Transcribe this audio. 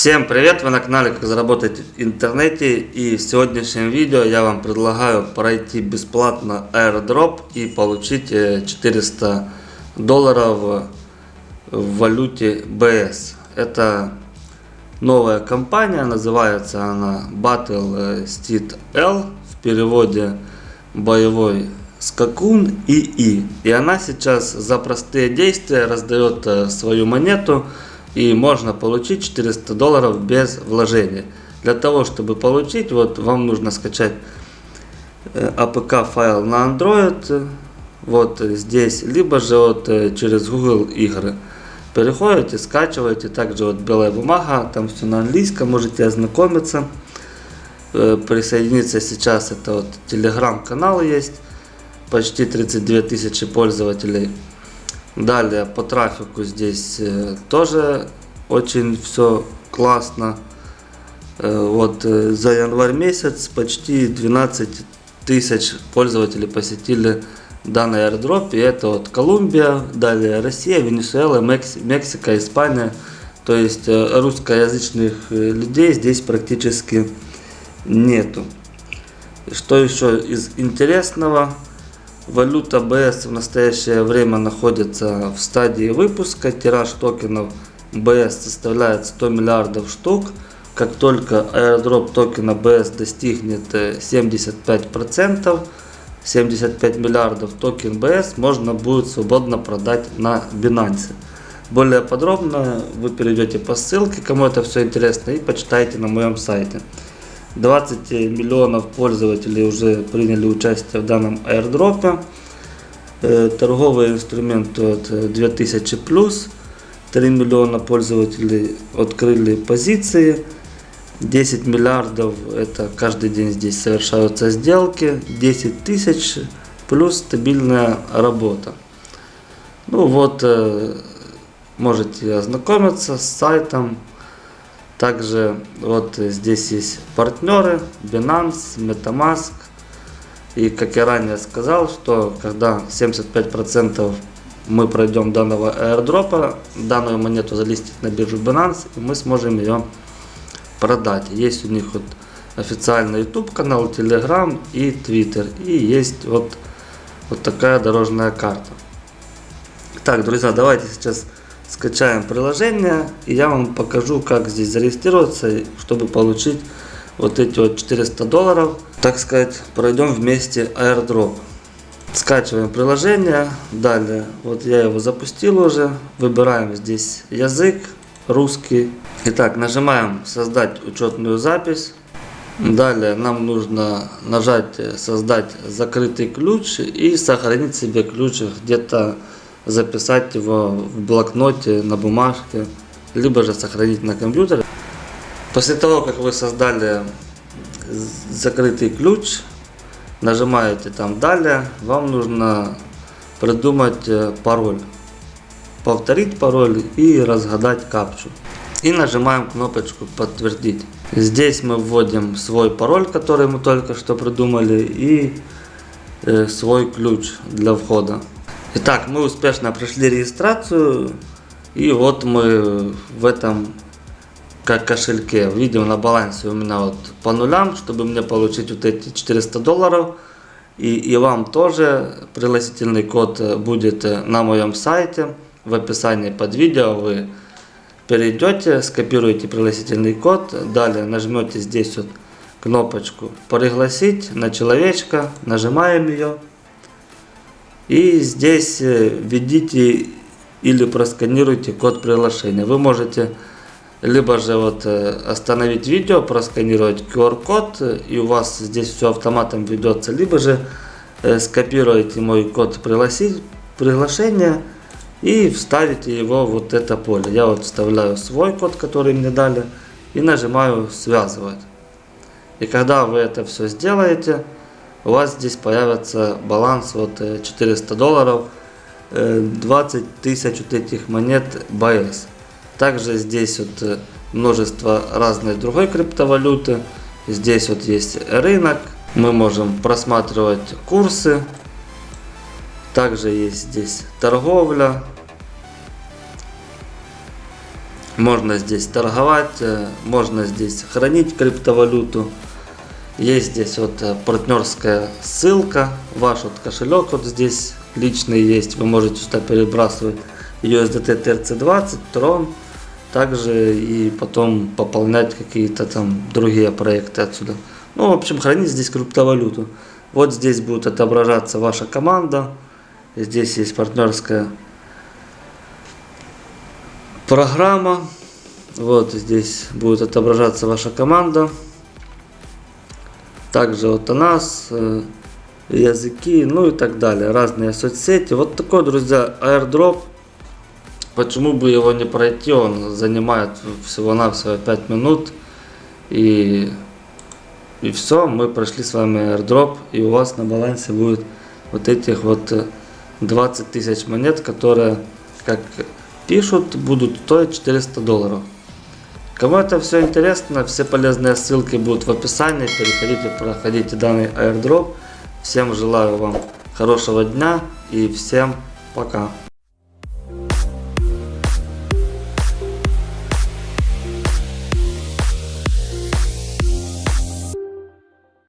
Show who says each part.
Speaker 1: Всем привет! Вы на канале Как заработать в интернете и в сегодняшнем видео я вам предлагаю пройти бесплатно airdrop и получить 400 э, долларов в валюте BS. Это новая компания, называется она Battle Steed L, в переводе боевой скакун ИИ. И она сейчас за простые действия раздает э, свою монету и можно получить 400 долларов без вложения. Для того, чтобы получить, вот вам нужно скачать APK э, файл на Android, вот здесь, либо же вот э, через Google игры. Переходите, скачиваете, также вот белая бумага, там все на английском, можете ознакомиться. Э, присоединиться сейчас, это вот телеграм-канал есть, почти 32 тысячи пользователей. Далее по трафику здесь э, тоже очень все классно. Э, вот э, за январь месяц почти 12 тысяч пользователей посетили данный airdrop. И это вот Колумбия, далее Россия, Венесуэла, Мексика, Испания. То есть русскоязычных людей здесь практически нету. Что еще из интересного? Валюта BS в настоящее время находится в стадии выпуска. Тираж токенов BS составляет 100 миллиардов штук. Как только airdrop токена BS достигнет 75%, 75 миллиардов токен BS можно будет свободно продать на Binance. Более подробно вы перейдете по ссылке, кому это все интересно, и почитайте на моем сайте. 20 миллионов пользователей уже приняли участие в данном. Э, торговый инструмент от 2000 плюс. 3 миллиона пользователей открыли позиции. 10 миллиардов это каждый день здесь совершаются сделки. 10 тысяч плюс стабильная работа. Ну вот, можете ознакомиться с сайтом. Также вот здесь есть партнеры Binance, Metamask. И как я ранее сказал, что когда 75% мы пройдем данного airdropа, данную монету залистить на биржу Binance, и мы сможем ее продать. Есть у них вот официальный YouTube канал, Telegram и Twitter. И есть вот, вот такая дорожная карта. Так, друзья, давайте сейчас скачаем приложение и я вам покажу как здесь зарегистрироваться чтобы получить вот эти вот 400 долларов. Так сказать пройдем вместе airdrop скачиваем приложение. Далее вот я его запустил уже. Выбираем здесь язык русский. Итак нажимаем создать учетную запись Далее нам нужно нажать создать закрытый ключ и сохранить себе ключ где-то записать его в блокноте, на бумажке, либо же сохранить на компьютере. После того, как вы создали закрытый ключ, нажимаете там «Далее», вам нужно придумать э, пароль, повторить пароль и разгадать капчу. И нажимаем кнопочку «Подтвердить». Здесь мы вводим свой пароль, который мы только что придумали, и э, свой ключ для входа. Итак, мы успешно прошли регистрацию. И вот мы в этом как кошельке. Видим на балансе у меня вот по нулям, чтобы мне получить вот эти 400 долларов. И, и вам тоже пригласительный код будет на моем сайте. В описании под видео вы перейдете, скопируете пригласительный код. Далее нажмете здесь вот кнопочку «Пригласить» на человечка. Нажимаем ее. И здесь э, введите или просканируйте код приглашения. Вы можете либо же вот э, остановить видео, просканировать QR-код, и у вас здесь все автоматом ведется, либо же э, скопируете мой код приглашения и вставите его в вот это поле. Я вот вставляю свой код, который мне дали, и нажимаю связывать. И когда вы это все сделаете, у вас здесь появится баланс вот 400 э, долларов, 20 э, тысяч вот этих монет BS. Также здесь вот э, множество разной другой криптовалюты. Здесь вот есть рынок. Мы можем просматривать курсы. Также есть здесь торговля. Можно здесь торговать, можно здесь хранить криптовалюту. Есть здесь вот э, партнерская ссылка, ваш вот кошелек вот здесь личный есть, вы можете сюда перебрасывать USDT TRC20, Tron, также и потом пополнять какие-то там другие проекты отсюда. Ну, в общем, хранить здесь криптовалюту. Вот здесь будет отображаться ваша команда, здесь есть партнерская программа, вот здесь будет отображаться ваша команда. Также вот у нас э, языки, ну и так далее, разные соцсети. Вот такой, друзья, airdrop. Почему бы его не пройти? Он занимает всего-навсего 5 минут. И, и все, мы прошли с вами airdrop. И у вас на балансе будет вот этих вот 20 э, тысяч монет, которые, как пишут, будут стоить 400 долларов. Кому это все интересно, все полезные ссылки будут в описании. Переходите, проходите данный airdrop. Всем желаю вам хорошего дня и всем пока.